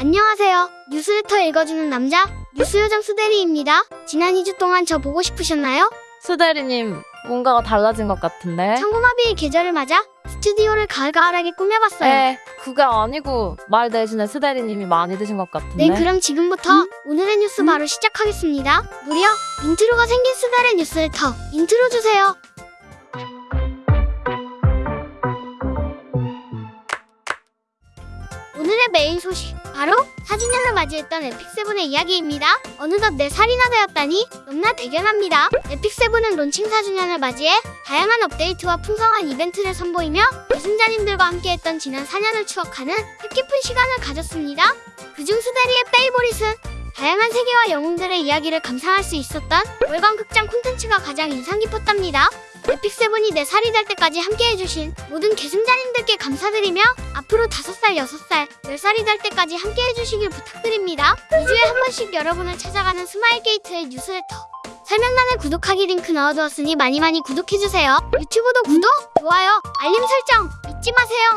안녕하세요. 뉴스레터 읽어주는 남자 뉴스요정 수대리입니다. 지난 2주 동안 저 보고 싶으셨나요? 수대리님 뭔가가 달라진 것 같은데? 천고마비의 계절을 맞아 스튜디오를 가을가을하게 꾸며봤어요. 에 그게 아니고 말 대신에 수대리님이 많이 드신 것 같은데? 네, 그럼 지금부터 오늘의 뉴스 바로 시작하겠습니다. 무려 intro가 생긴 수대리의 뉴스레터 인트로 주세요. 메인 소식 바로 4주년을 맞이했던 에픽세븐의 이야기입니다. 어느덧 4살이나 되었다니 너무나 대견합니다. 에픽세븐은 론칭 4주년을 맞이해 다양한 업데이트와 풍성한 이벤트를 선보이며 계승자님들과 함께했던 지난 4년을 추억하는 뜻깊은 시간을 가졌습니다. 그중 수대리의 favorite은 다양한 세계와 영웅들의 이야기를 감상할 수 있었던 월간 극장 콘텐츠가 가장 인상 깊었답니다. 에픽세븐이 4살이 될 때까지 함께해 주신 모든 계승자님들께 감사드리며 앞으로 5살, 6살, 10살이 될 때까지 함께해 주시길 부탁드립니다. 2주에 한 번씩 여러분을 찾아가는 스마일게이트의 뉴스레터 설명란에 구독하기 링크 넣어두었으니 많이 많이 구독해주세요. 유튜브도 구독, 좋아요, 알림 설정 잊지 마세요.